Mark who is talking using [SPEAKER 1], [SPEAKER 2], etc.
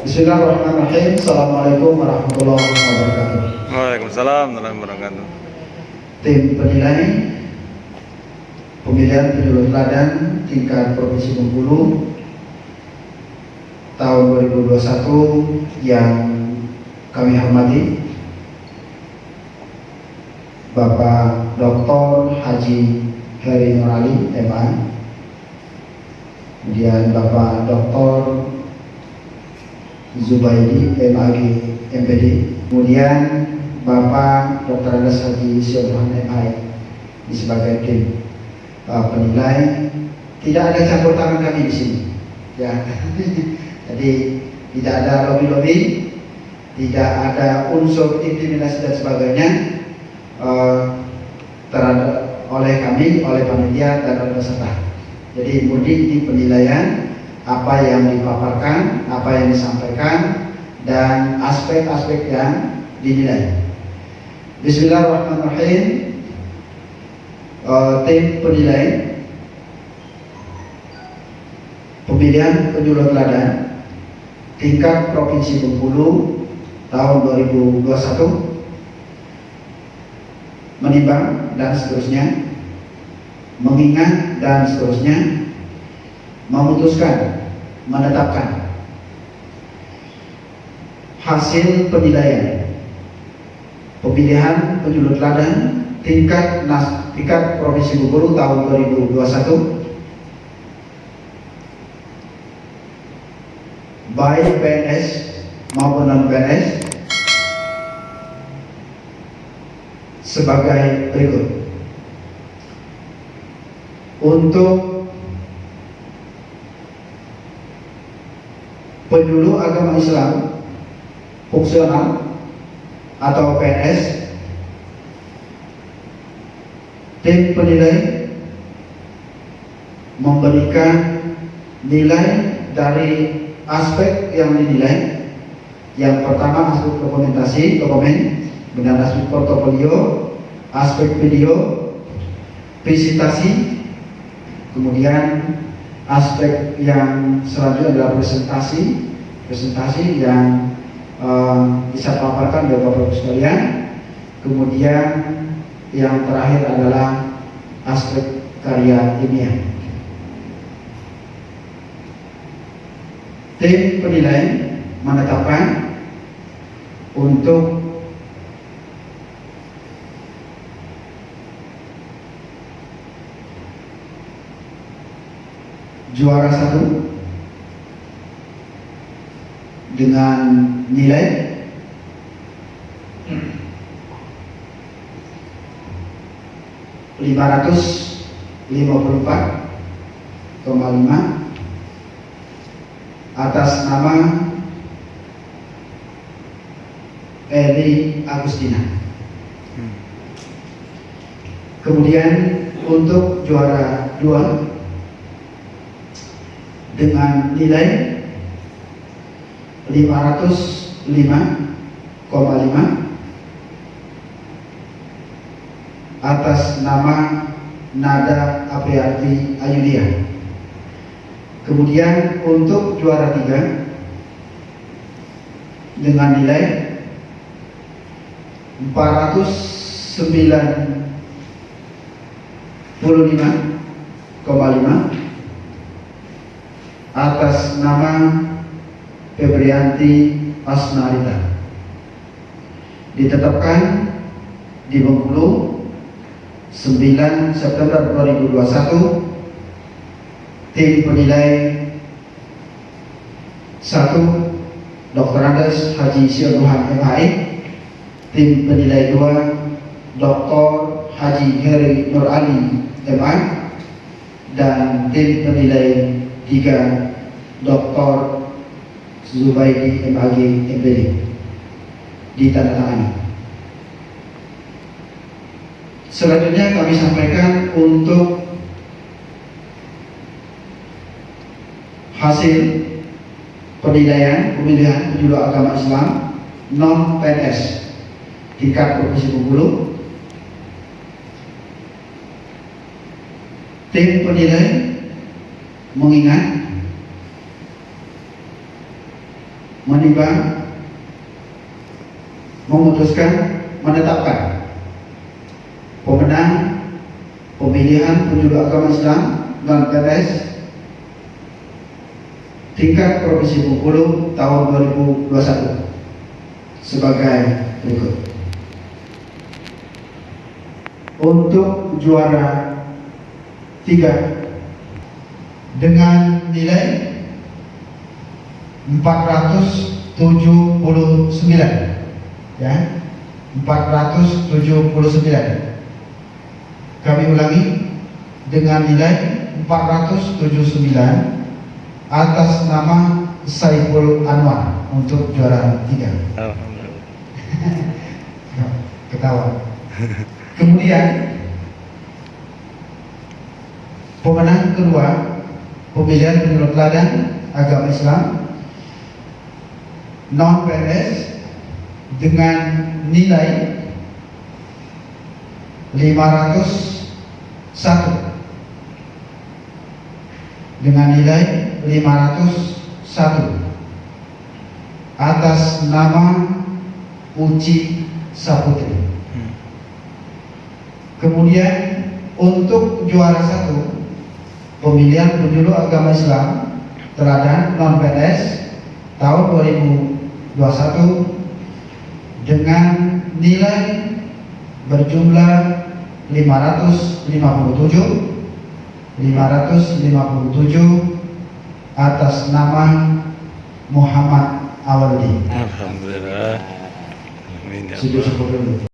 [SPEAKER 1] Bismillahirrahmanirrahim. Assalamualaikum warahmatullahi wabarakatuh.
[SPEAKER 2] Waalaikumsalam warahmatullahi wabarakatuh.
[SPEAKER 1] Tim penilai pemilihan penyuluh teladan tingkat Provinsi Bengkulu tahun 2021 yang kami hormati Bapak Dr. Haji Heri Nurali, MA kemudian Bapak Dr. Zubaidi, MAG, MPD kemudian Bapak Dr. Anas Haji Syedhan MI sebagai tim uh, penilai tidak ada campur tangan kami di sini ya jadi tidak ada lobby-lobby tidak ada unsur intimidasi dan sebagainya uh, terhadap oleh kami, oleh panitia dan oleh peserta. Jadi mudik di penilaian apa yang dipaparkan, apa yang disampaikan dan aspek-aspek yang dinilai. Bismillahirrahmanirrahim. Uh, tim penilai pemilihan penyuluh teladan tingkat Provinsi Bengkulu tahun 2021 menimbang dan seterusnya mengingat dan seterusnya memutuskan menetapkan hasil penilaian pemilihan penyuluh teladan tingkat nas, tingkat provinsi Bengkulu tahun 2021 baik PNS maupun non PNS sebagai berikut. Untuk penyuluh agama Islam fungsional atau PNS tim penilai memberikan nilai dari aspek yang dinilai. Yang pertama aspek dokumentasi dokumen dengan aspek portofolio, aspek video, presentasi, kemudian aspek yang selanjutnya adalah presentasi, presentasi yang uh, bisa paparkan oleh Bapak Ibu sekalian. Kemudian yang terakhir adalah aspek karya ilmiah. Tim penilai menetapkan untuk juara satu dengan nilai lima ratus lima puluh empat koma lima atas nama Eli Agustina. Kemudian untuk juara dua dengan nilai 505,5 atas nama Nada Apriati Ayudia. Kemudian untuk juara tiga dengan nilai 495,5 atas nama Febrianti Asnarita ditetapkan di Bengkulu 9 September 2021 tim penilai 1 Dr. Andes Haji Syedruhan MHI tim penilai 2 Dr. Haji Heri Nur Ali MA dan tim penilai tiga Dr. Zubaidi MAG MPD ditandatangani. Selanjutnya kami sampaikan untuk hasil penilaian pemilihan penyuluh agama Islam non PNS tingkat provinsi Bengkulu. Tim penilai mengingat menimbang memutuskan menetapkan pemenang pemilihan penjuru agama Islam non PNS tingkat Provinsi Bengkulu tahun 2021 sebagai berikut. Untuk juara tiga dengan nilai 479 ya 479 kami ulangi dengan nilai 479 atas nama Saiful Anwar untuk juara tiga.
[SPEAKER 2] Alhamdulillah.
[SPEAKER 1] ketawa. Kemudian pemenang kedua pemilihan menurut teladan agama Islam non PNS dengan nilai 501 dengan nilai 501 atas nama Uci Saputri.
[SPEAKER 2] Hmm.
[SPEAKER 1] Kemudian untuk juara satu pemilihan penjuru agama Islam teladan non PNS tahun 2021 dengan nilai berjumlah 557 557 atas nama Muhammad Awaldi.
[SPEAKER 2] Alhamdulillah. Amin